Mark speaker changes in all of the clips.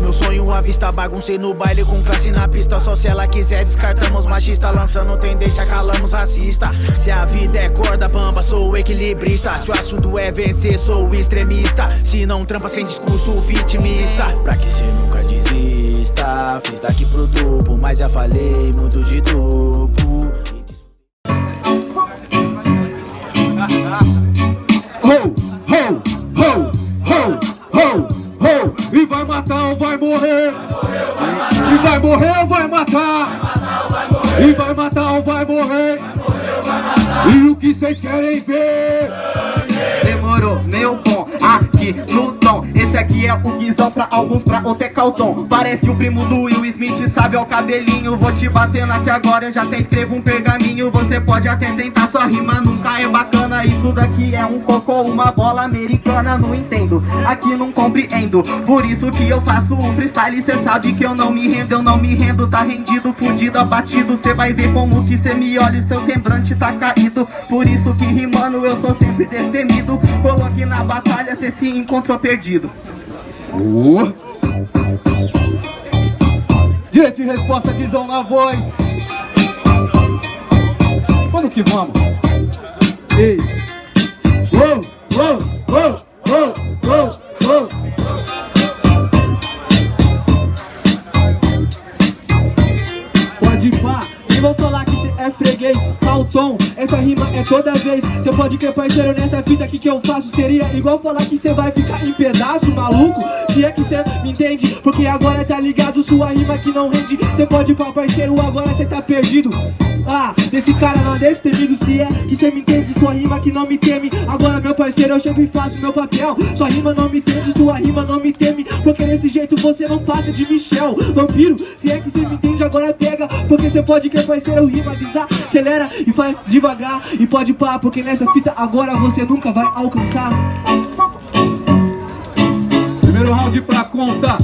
Speaker 1: meu sonho à vista Baguncei no baile com classe na pista. Só se ela quiser descartamos machista Lançando tendência, calamos racista. Se a vida é corda bamba, sou equilibrista. Se o assunto é vencer, sou extremista. Se não trampa sem discurso vitimista. Pra que cê nunca desista? Fiz daqui pro duplo, mas já falei muito de duplo
Speaker 2: morrer ou vai matar. E vai matar ou vai morrer. E o que vocês querem ver?
Speaker 3: Demorou, meu bom, aqui no Esse aqui é o guizão pra alguns, pra outro é calton. Parece o primo do Will Smith, sabe, ó o cabelinho. Vou te batendo aqui agora, eu já até escrevo um pergaminho. Você pode até tentar, sua rima nunca é bacana. Isso daqui é um cocô, uma bola americana Não entendo, aqui não compreendo Por isso que eu faço um freestyle. Cê sabe que eu não me rendo, eu não me rendo. Tá rendido, fudido, abatido. Cê vai ver como que cê me olha e seu semblante tá caído. Por isso que rimando eu sou sempre destemido. Coloque na batalha, cê se encontrou perdido.
Speaker 2: Uh. Direito de resposta, Guizão na voz. Vamos que vamos? Ei
Speaker 4: vou falar que cê é freguês Calton, essa rima é toda vez. Cê pode crer parceiro nessa fita aqui que eu faço Seria igual falar que cê vai ficar em pedaço, maluco. Se é que cê me entende Porque agora tá ligado sua rima que não rende. Cê pode pá parceiro, agora cê tá perdido ah, desse cara não é destemido Se é que cê me entende, sua rima que não me teme. Agora meu parceiro, eu chego e faço meu papel. Sua rima não me entende, sua rima não me teme. Porque desse jeito você não passa de Michel. Vampiro, se é que cê me entende, agora pega. Porque cê pode que parceiro rima desacelera E faz devagar. E pode pá Porque nessa fita agora você nunca vai alcançar.
Speaker 2: Primeiro round pra conta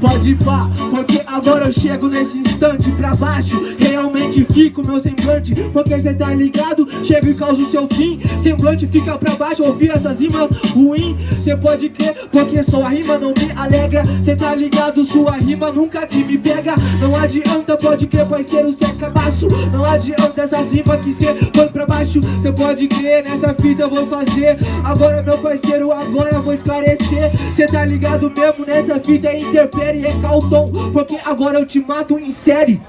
Speaker 4: Pode pá, porque agora eu chego nesse instante pra baixo. Realmente fico meu semblante, porque cê tá ligado? Chego e causo seu fim, semblante fica pra baixo Ouvir essas rimas ruim, cê pode crer Porque sua rima não me alegra. Cê tá ligado, sua rima nunca que me pega. Não adianta, pode crer, parceiro, cê é cabaço Não adianta essas rimas que cê põe pra baixo Cê pode crer, nessa fita eu vou fazer Agora meu parceiro, agora eu vou esclarecer Cê tá ligado mesmo, nessa fita interfere e é calton Porque agora eu te mato em série.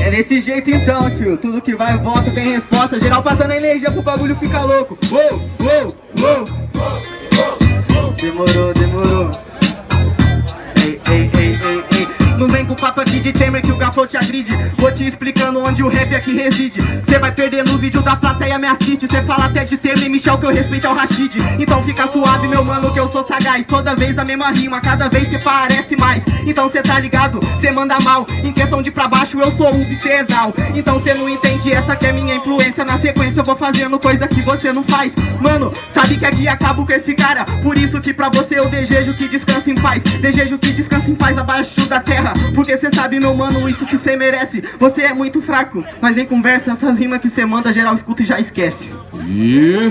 Speaker 3: É desse jeito então, tio. Tudo que vai volta tem resposta. Geral passando energia pro bagulho ficar louco. Uou, uou, uou. Demorou, demorou. Papo aqui de Temer que o gafou te agride. Vou te explicando onde o rap aqui reside. Cê vai perder no vídeo da plateia me assiste. Cê fala até de Temer e Michel que eu respeito é o Rashid. Então fica suave meu mano que eu sou sagaz. Toda vez a mesma rima, cada vez cê parece mais. Então cê tá ligado, cê manda mal. Em questão de pra baixo eu sou o vicedal Então cê não entende, essa que é minha influência. Na sequência eu vou fazendo coisa que você não faz. Mano, sabe que aqui acabo com esse cara. Por isso que pra você eu desejo que descanse em paz. Desejo que descanse em paz abaixo da terra Porque cê sabe meu mano, isso que cê merece. Você é muito fraco, mas nem conversa Essas rimas que cê manda geral escuta e já esquece.
Speaker 2: E